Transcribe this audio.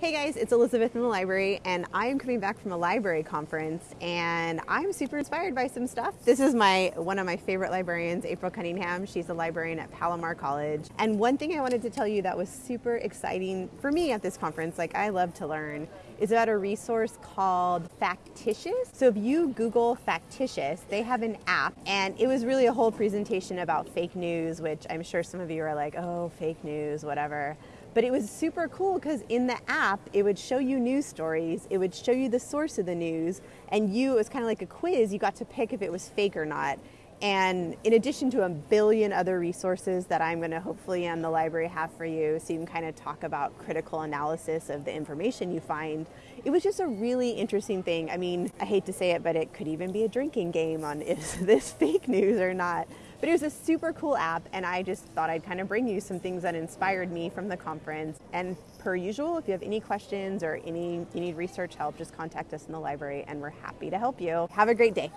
Hey guys, it's Elizabeth from the library, and I'm coming back from a library conference, and I'm super inspired by some stuff. This is my one of my favorite librarians, April Cunningham. She's a librarian at Palomar College. And one thing I wanted to tell you that was super exciting for me at this conference, like I love to learn, is about a resource called Factitious. So if you Google Factitious, they have an app, and it was really a whole presentation about fake news, which I'm sure some of you are like, oh, fake news, whatever. But it was super cool because in the app, it would show you news stories, it would show you the source of the news, and you, it was kind of like a quiz, you got to pick if it was fake or not. And in addition to a billion other resources that I'm going to hopefully on the library have for you, so you can kind of talk about critical analysis of the information you find, it was just a really interesting thing. I mean, I hate to say it, but it could even be a drinking game on is this fake news or not. But it was a super cool app, and I just thought I'd kind of bring you some things that inspired me from the conference. And per usual, if you have any questions or any you need research help, just contact us in the library, and we're happy to help you. Have a great day.